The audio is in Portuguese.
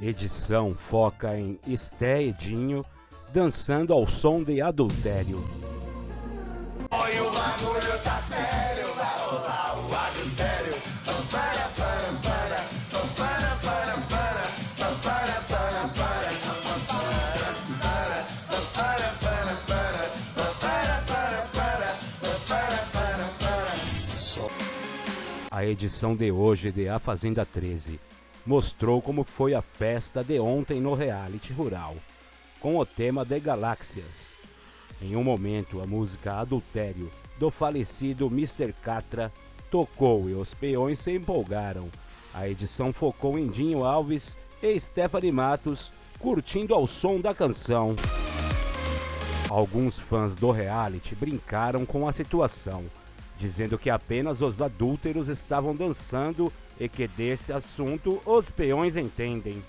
Edição foca em Esté Edinho dançando ao som de adultério. Oi, o tá sério, rolar o adultério. A edição de hoje de A Fazenda 13 mostrou como foi a festa de ontem no reality rural, com o tema de galáxias. Em um momento, a música Adultério do falecido Mr. Catra tocou e os peões se empolgaram. A edição focou em Dinho Alves e Stephanie Matos curtindo ao som da canção. Alguns fãs do reality brincaram com a situação, dizendo que apenas os adúlteros estavam dançando e que desse assunto os peões entendem.